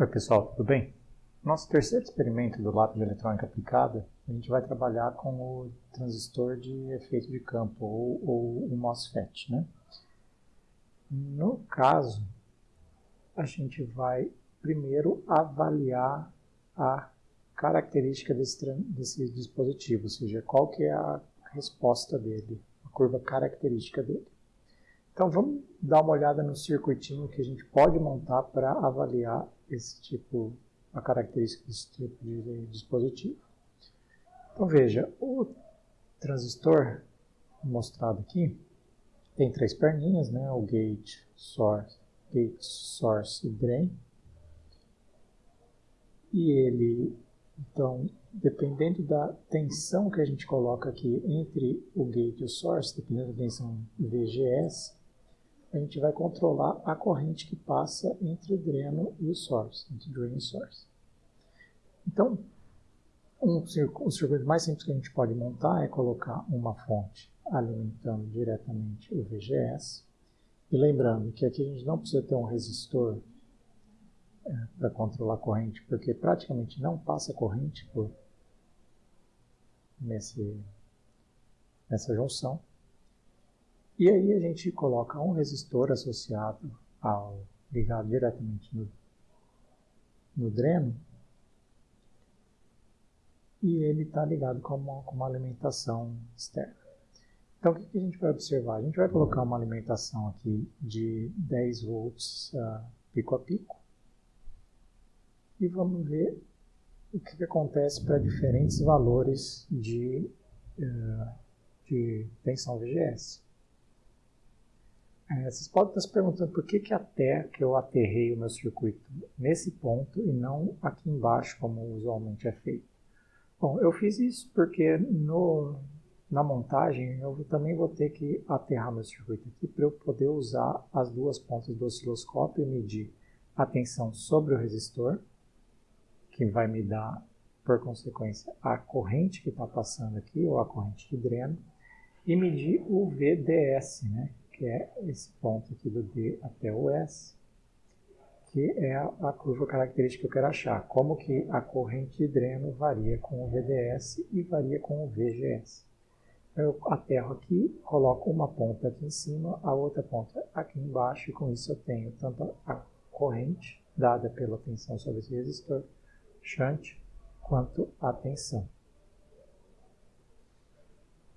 Oi pessoal, tudo bem? Nosso terceiro experimento do lápis de eletrônica aplicada, a gente vai trabalhar com o transistor de efeito de campo, ou, ou o MOSFET. Né? No caso, a gente vai primeiro avaliar a característica desse, desse dispositivo, ou seja, qual que é a resposta dele, a curva característica dele. Então vamos dar uma olhada no circuitinho que a gente pode montar para avaliar esse tipo, a característica desse tipo de dispositivo. Então veja, o transistor mostrado aqui tem três perninhas, né? o gate, source, gate, source e drain. E ele, então, dependendo da tensão que a gente coloca aqui entre o gate e o source, dependendo da tensão VGS, a gente vai controlar a corrente que passa entre o dreno e o source, entre drain e source. Então, um, o circuito mais simples que a gente pode montar é colocar uma fonte alimentando diretamente o VGS. E lembrando que aqui a gente não precisa ter um resistor é, para controlar a corrente, porque praticamente não passa corrente por nesse, nessa junção. E aí a gente coloca um resistor associado ao ligado diretamente no, no dreno e ele está ligado com uma, com uma, alimentação externa. Então o que, que, a gente vai observar? A gente vai colocar uma alimentação aqui de 10 volts uh, pico a pico e vamos ver o que, que acontece para diferentes valores de, uh, de tensão VGS. É, vocês podem estar se perguntando por que, que até que eu aterrei o meu circuito nesse ponto e não aqui embaixo, como usualmente é feito. Bom, eu fiz isso porque no, na montagem eu também vou ter que aterrar meu circuito aqui para eu poder usar as duas pontas do osciloscópio e medir a tensão sobre o resistor, que vai me dar, por consequência, a corrente que está passando aqui, ou a corrente de dreno, e medir o VDS, né, que é esse ponto aqui do D até o S, que é a, curva característica que eu quero achar. Como que a corrente de dreno varia com o VDS e varia com o VGS. Eu aterro aqui, coloco uma ponta aqui em cima, a outra ponta aqui embaixo, e com isso eu tenho tanto a corrente dada pela tensão sobre esse resistor shunt, quanto a tensão.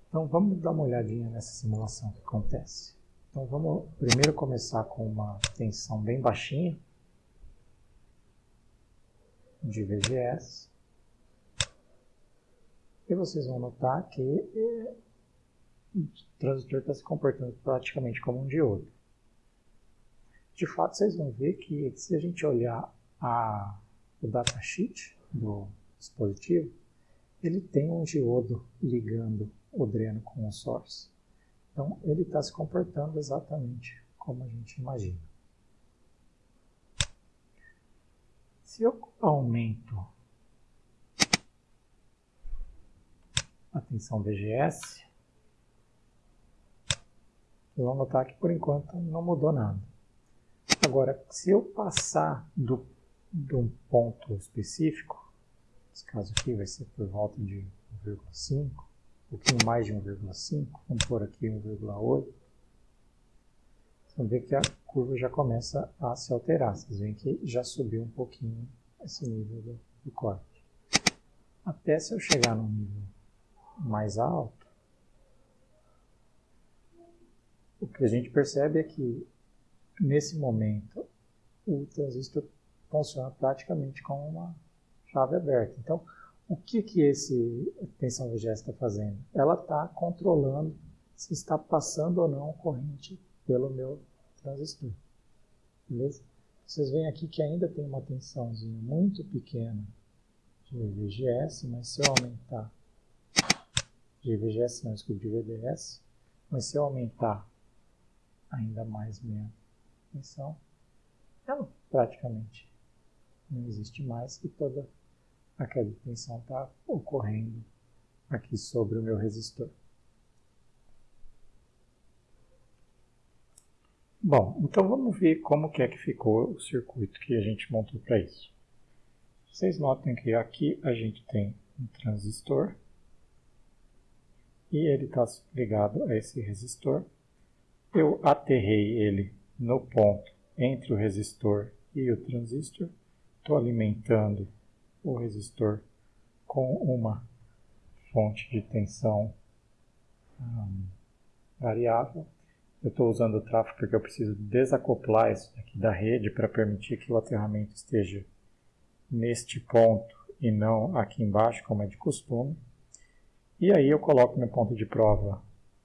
Então vamos dar uma olhadinha nessa simulação que acontece. Então vamos primeiro começar com uma tensão bem baixinha de VGS. E vocês vão notar que é, o transistor está se comportando praticamente como um diodo. De fato, vocês vão ver que se a gente olhar a, o datasheet do dispositivo, ele tem um diodo ligando o dreno com o source. Então, ele está se comportando exatamente como a gente imagina. Se eu aumento a tensão VGS, vocês vão notar que por enquanto não mudou nada. Agora, se eu passar do, de um ponto específico, nesse caso aqui vai ser por volta de 1,5, um pouquinho mais de 1,5, vamos pôr aqui 1,8. Vocês vão ver que a curva já começa a se alterar. Vocês veem que já subiu um pouquinho esse nível do, do corte. Até se eu chegar num nível mais alto, o que a gente percebe é que nesse momento o transistor funciona praticamente como uma chave aberta. Então, o que, que esse tensão VGS está fazendo? Ela está controlando se está passando ou não corrente pelo meu transistor. Beleza? Vocês veem aqui que ainda tem uma tensãozinha muito pequena de VGS, mas se eu aumentar de VGS, não, desculpa, de VDS, mas se eu aumentar ainda mais minha tensão, ela praticamente não existe mais e toda a queda de tensão está ocorrendo aqui sobre o meu resistor. Bom, então vamos ver como que é que ficou o circuito que a gente montou para isso. Vocês notem que aqui a gente tem um transistor e ele está ligado a esse resistor. Eu aterrei ele no ponto entre o resistor e o transistor. Estou alimentando o resistor com uma fonte de tensão um, variável. Eu estou usando o tráfego porque eu preciso desacoplar isso daqui da rede para permitir que o aterramento esteja neste ponto e não aqui embaixo, como é de costume. E aí eu coloco meu ponto de prova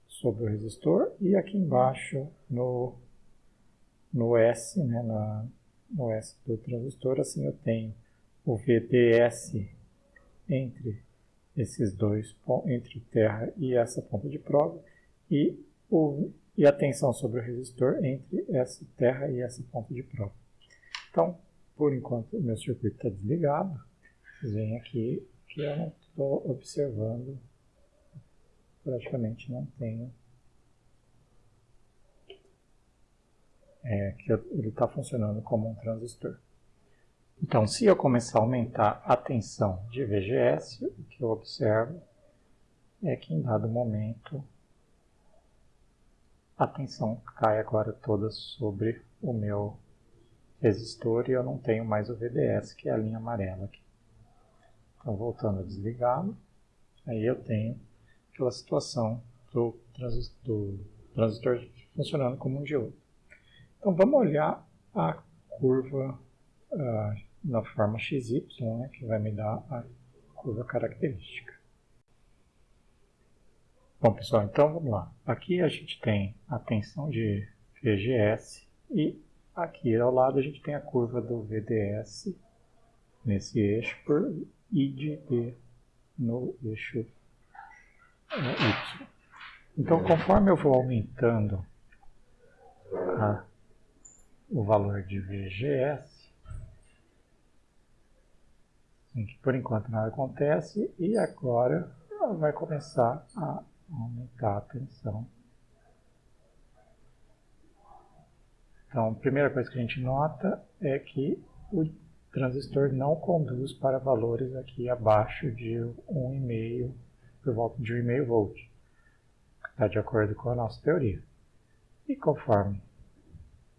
sobre o resistor e aqui embaixo no, no S, né, na, no S do transistor, assim eu tenho o VDS entre esses dois, entre terra e essa ponta de prova, e, o, e a tensão sobre o resistor entre essa terra e essa ponta de prova. Então, por enquanto, o meu circuito está desligado. Vocês veem aqui que eu não estou observando, praticamente não tenho, é, que ele está funcionando como um transistor. Então, se eu começar a aumentar a tensão de VGS, o que eu observo é que em dado momento a tensão cai agora toda sobre o meu resistor e eu não tenho mais o VDS, que é a linha amarela aqui. Então, voltando a desligá-lo, aí eu tenho aquela situação do do transistor funcionando como um diodo. Então, vamos olhar a curva uh, na forma XY, né, que vai me dar a curva característica. Bom, pessoal, então vamos lá. Aqui a gente tem a tensão de VGS e aqui ao lado a gente tem a curva do VDS nesse eixo por I de no eixo Y. Então, conforme eu vou aumentando a, o valor de VGS, em que por enquanto nada acontece e agora vai começar a aumentar a tensão. Então, a primeira coisa que a gente nota é que o transistor não conduz para valores aqui abaixo de 1,5, por volta de 1,5 volt. Está de acordo com a nossa teoria. E conforme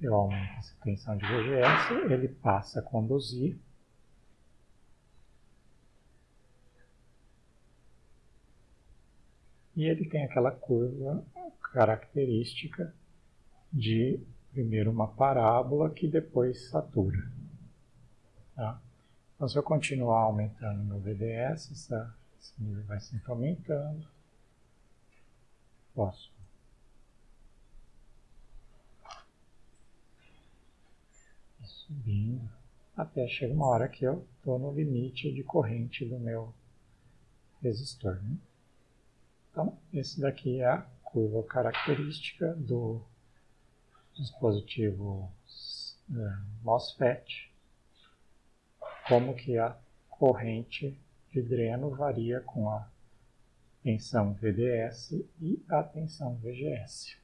eu aumento essa tensão de VGS, ele passa a conduzir e ele tem aquela curva característica de primeiro uma parábola que depois satura. Tá? Então, se eu continuar aumentando meu VDS, essa, esse nível vai sempre aumentando. Posso subindo até chegar uma hora que eu estou no limite de corrente do meu resistor. Né? Então, esse daqui é a curva característica do dispositivo é, MOSFET, como que a corrente de dreno varia com a tensão VDS e a tensão VGS.